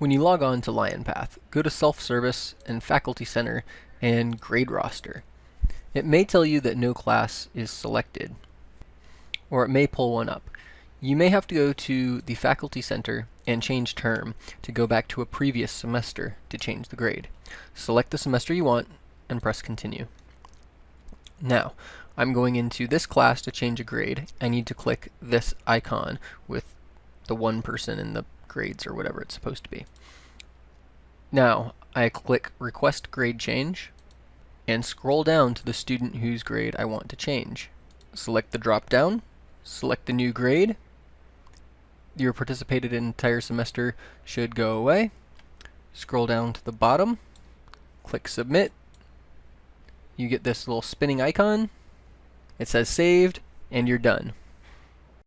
When you log on to LionPath, go to Self-Service and Faculty Center and Grade Roster. It may tell you that no class is selected, or it may pull one up. You may have to go to the Faculty Center and change term to go back to a previous semester to change the grade. Select the semester you want and press continue. Now, I'm going into this class to change a grade. I need to click this icon with the one person in the grades or whatever it's supposed to be. Now, I click Request Grade Change and scroll down to the student whose grade I want to change. Select the drop-down, select the new grade. Your participated entire semester should go away. Scroll down to the bottom, click Submit. You get this little spinning icon. It says saved, and you're done.